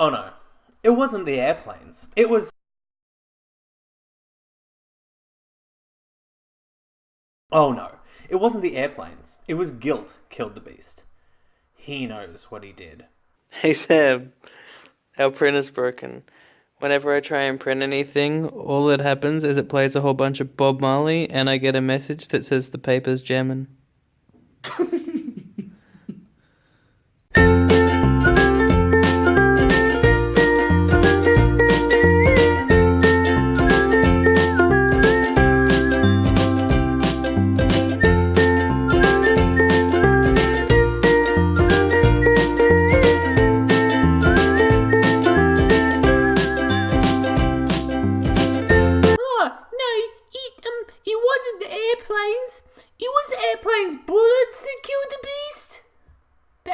Oh no, it wasn't the airplanes. It was. Oh no, it wasn't the airplanes. It was guilt killed the beast. He knows what he did. Hey Sam, our printer's broken. Whenever I try and print anything, all that happens is it plays a whole bunch of Bob Marley and I get a message that says the paper's jamming.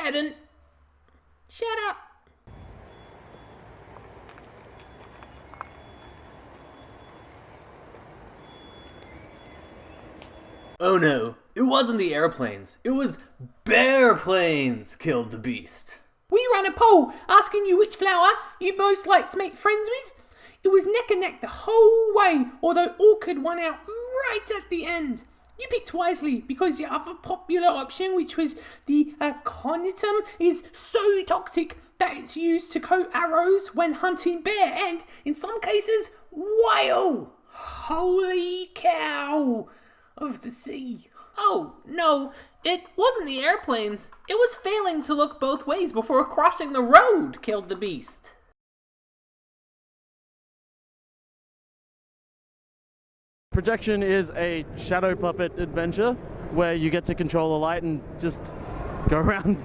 Baden, shut up. Oh no, it wasn't the airplanes. It was bear planes killed the beast. We ran a poll asking you which flower you most like to make friends with. It was neck and neck the whole way, although Orchid won out right at the end. You picked wisely because the other popular option, which was the uh, aconitum, is so toxic that it's used to coat arrows when hunting bear and, in some cases, whale. Holy cow of the sea. Oh no, it wasn't the airplanes. It was failing to look both ways before crossing the road killed the beast. Projection is a shadow puppet adventure where you get to control the light and just go around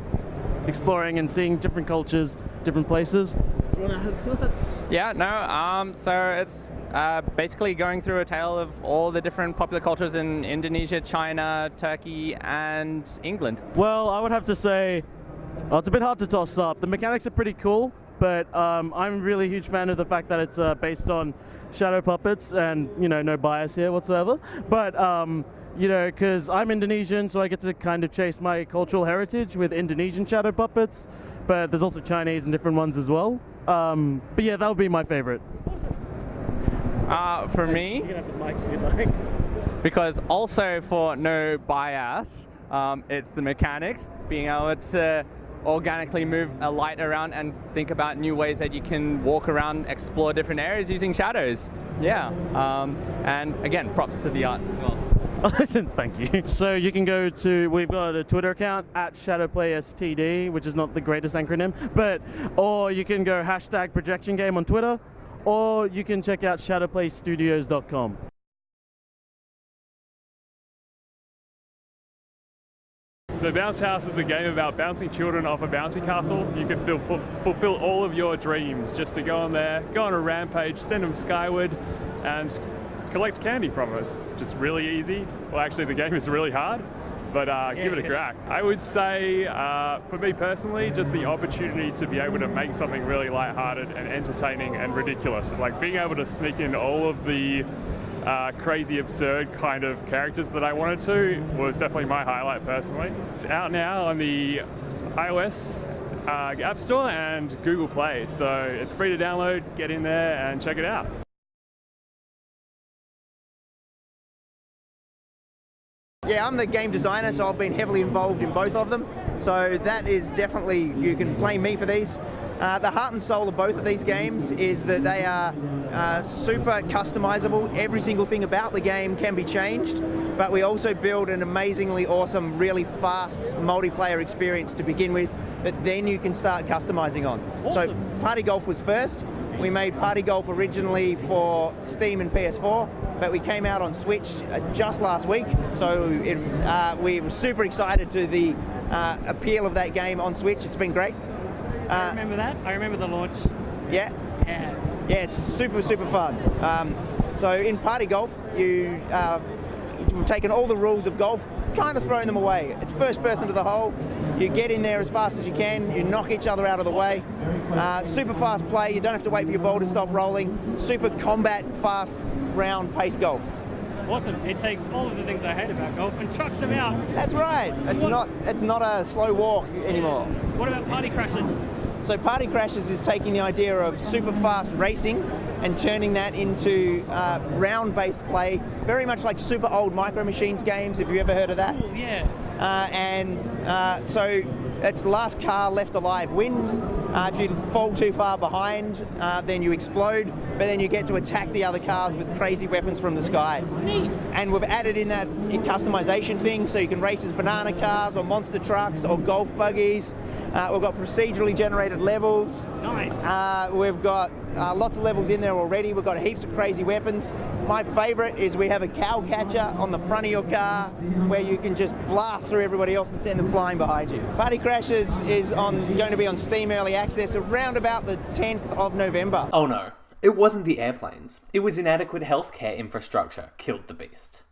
exploring and seeing different cultures, different places. Do you want to add to that? Yeah, no. Um, so it's uh, basically going through a tale of all the different popular cultures in Indonesia, China, Turkey, and England. Well, I would have to say, well, it's a bit hard to toss up. The mechanics are pretty cool, but um, I'm really a really huge fan of the fact that it's uh, based on shadow puppets and, you know, no bias here whatsoever. But, um, you know, because I'm Indonesian, so I get to kind of chase my cultural heritage with Indonesian shadow puppets, but there's also Chinese and different ones as well. Um, but yeah, that would be my favorite. Uh, for me, You can have the mic if you'd like. because also for no bias, um, it's the mechanics, being able to organically move a light around and think about new ways that you can walk around, explore different areas using shadows. Yeah, um, and again, props to the arts as well. Thank you. So you can go to we've got a Twitter account at ShadowplaySTD, which is not the greatest acronym, but or you can go hashtag projection game on Twitter, or you can check out shadowplaystudios.com. So Bounce House is a game about bouncing children off a bouncy castle. You can ful- fulfill all of your dreams just to go on there, go on a rampage, send them skyward, and collect candy from us. Just really easy. Well, actually, the game is really hard, but uh, give it a crack. I would say, uh, for me personally, just the opportunity to be able to make something really lighthearted and entertaining and ridiculous. Like being able to sneak in all of the uh, crazy, absurd kind of characters that I wanted to was definitely my highlight personally. It's out now on the iOS uh, App Store and Google Play, so it's free to download. Get in there and check it out. Yeah, I'm the game designer, so I've been heavily involved in both of them. So that is definitely, you can blame me for these. Uh, the heart and soul of both of these games is that they are uh, super customizable. Every single thing about the game can be changed, but we also build an amazingly awesome, really fast multiplayer experience to begin with that then you can start customizing on. So Party Golf was first. We made Party Golf originally for Steam and PS4, but we came out on Switch uh, just last week. So it, uh, we were super excited to the uh, appeal of that game on Switch. It's been great. I Uh, remember that. I remember the launch. yeah, Yeah. yeah, it's super super fun. Um, so in Party Golf, you uh, we've taken all the rules of golf, kind of thrown them away. It's first person to the hole. You get in there as fast as you can. You knock each other out of the way. Uh, super fast play. You don't have to wait for your ball to stop rolling. Super combat, fast, round pace golf. Awesome. It takes all of the things I hate about golf and chucks them out. That's right. It's What- not. It's not a slow walk anymore. What about party crashes? So Party Crashes is taking the idea of super fast racing and turning that into uh, round-based play, very much like super old Micro Machines games. If you ever heard of that. Cool, yeah. Uh, and uh, so it's the last car left alive wins. Uh, if you fall too far behind, uh, then you explode, but then you get to attack the other cars with crazy weapons from the sky. Neat. And we've added in that customization thing, so you can race as banana cars or monster trucks or golf buggies. Uh, we've got procedurally generated levels. Nice. Uh, we've got uh, lots of levels in there already. We've got heaps of crazy weapons. My favourite is we have a cow catcher on the front of your car where you can just blast through everybody else and send them flying behind you. Party Crashes is on going to be on Steam Early Access around about the 10th of November. Oh no, it wasn't the airplanes. It was inadequate healthcare infrastructure killed the beast.